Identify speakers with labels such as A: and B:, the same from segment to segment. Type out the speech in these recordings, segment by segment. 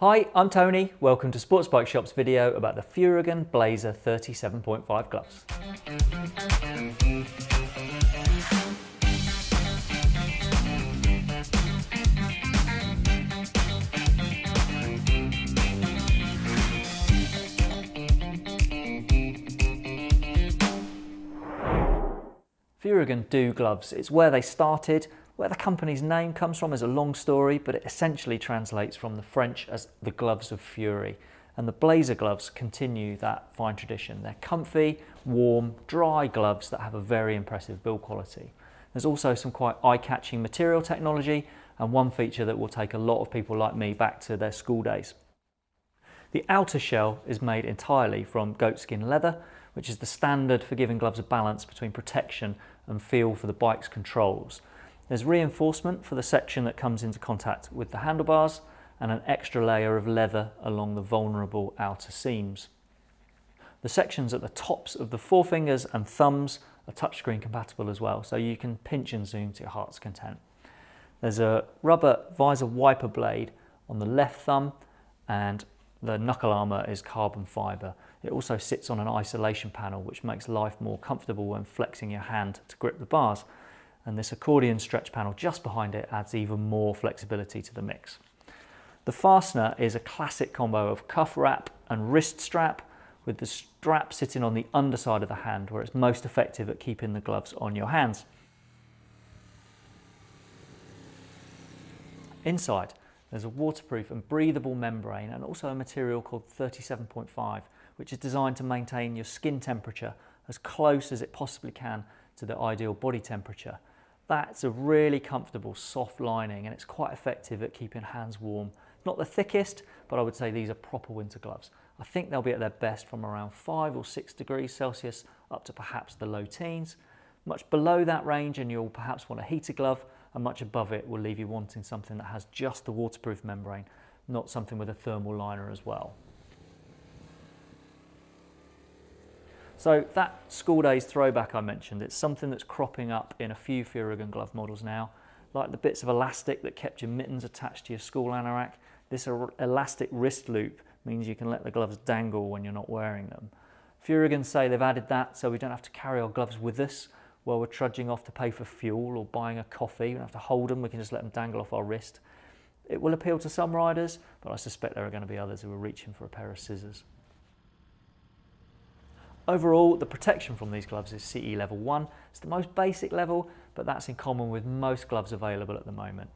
A: Hi, I'm Tony. Welcome to Sports Bike Shop's video about the Furygan Blazer 37.5 gloves. Furygan do gloves. It's where they started. Where the company's name comes from is a long story, but it essentially translates from the French as the gloves of fury. And the Blazer gloves continue that fine tradition. They're comfy, warm, dry gloves that have a very impressive build quality. There's also some quite eye-catching material technology and one feature that will take a lot of people like me back to their school days. The outer shell is made entirely from goatskin leather, which is the standard for giving gloves a balance between protection and feel for the bike's controls. There's reinforcement for the section that comes into contact with the handlebars and an extra layer of leather along the vulnerable outer seams. The sections at the tops of the forefingers and thumbs are touchscreen compatible as well, so you can pinch and zoom to your heart's content. There's a rubber visor wiper blade on the left thumb and the knuckle armour is carbon fibre. It also sits on an isolation panel which makes life more comfortable when flexing your hand to grip the bars. And this accordion stretch panel just behind it adds even more flexibility to the mix. The fastener is a classic combo of cuff wrap and wrist strap with the strap sitting on the underside of the hand where it's most effective at keeping the gloves on your hands. Inside, there's a waterproof and breathable membrane and also a material called 37.5 which is designed to maintain your skin temperature as close as it possibly can to the ideal body temperature. That's a really comfortable soft lining and it's quite effective at keeping hands warm. Not the thickest, but I would say these are proper winter gloves. I think they'll be at their best from around 5 or 6 degrees Celsius up to perhaps the low teens. Much below that range and you'll perhaps want a heater glove and much above it will leave you wanting something that has just the waterproof membrane, not something with a thermal liner as well. So that school days throwback I mentioned, it's something that's cropping up in a few Furygan glove models now, like the bits of elastic that kept your mittens attached to your school anorak. This er, elastic wrist loop means you can let the gloves dangle when you're not wearing them. Furygan say they've added that so we don't have to carry our gloves with us while we're trudging off to pay for fuel or buying a coffee. We don't have to hold them, we can just let them dangle off our wrist. It will appeal to some riders, but I suspect there are going to be others who are reaching for a pair of scissors. Overall, the protection from these gloves is CE level 1. It's the most basic level, but that's in common with most gloves available at the moment.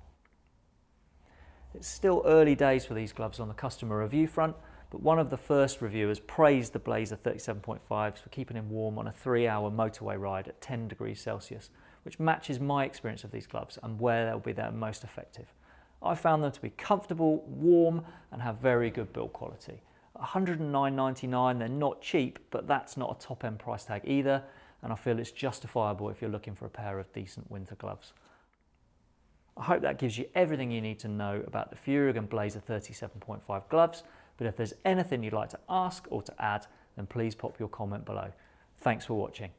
A: It's still early days for these gloves on the customer review front, but one of the first reviewers praised the Blazer 37.5s for keeping him warm on a three hour motorway ride at 10 degrees Celsius, which matches my experience of these gloves and where they'll be their most effective. I found them to be comfortable, warm and have very good build quality. 109.99, they're not cheap, but that's not a top end price tag either, and I feel it's justifiable if you're looking for a pair of decent winter gloves. I hope that gives you everything you need to know about the Furygan Blazer 37.5 gloves but if there's anything you'd like to ask or to add, then please pop your comment below. Thanks for watching.